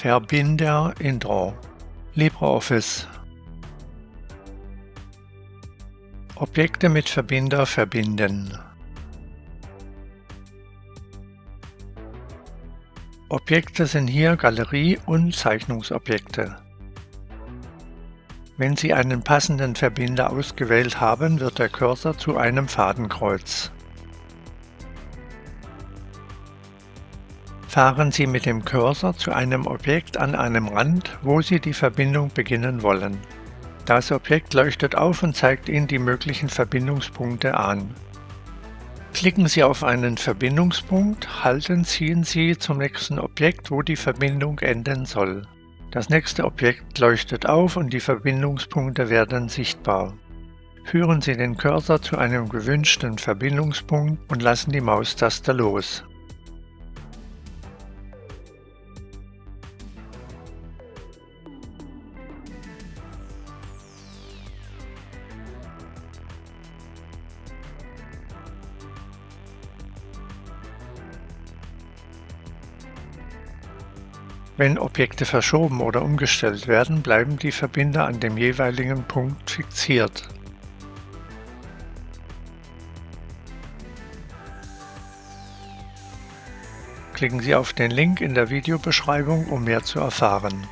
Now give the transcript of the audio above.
Verbinder Intro LibreOffice Objekte mit Verbinder verbinden Objekte sind hier Galerie- und Zeichnungsobjekte. Wenn Sie einen passenden Verbinder ausgewählt haben, wird der Cursor zu einem Fadenkreuz. Fahren Sie mit dem Cursor zu einem Objekt an einem Rand, wo Sie die Verbindung beginnen wollen. Das Objekt leuchtet auf und zeigt Ihnen die möglichen Verbindungspunkte an. Klicken Sie auf einen Verbindungspunkt, halten ziehen Sie zum nächsten Objekt, wo die Verbindung enden soll. Das nächste Objekt leuchtet auf und die Verbindungspunkte werden sichtbar. Führen Sie den Cursor zu einem gewünschten Verbindungspunkt und lassen die Maustaste los. Wenn Objekte verschoben oder umgestellt werden, bleiben die Verbinder an dem jeweiligen Punkt fixiert. Klicken Sie auf den Link in der Videobeschreibung, um mehr zu erfahren.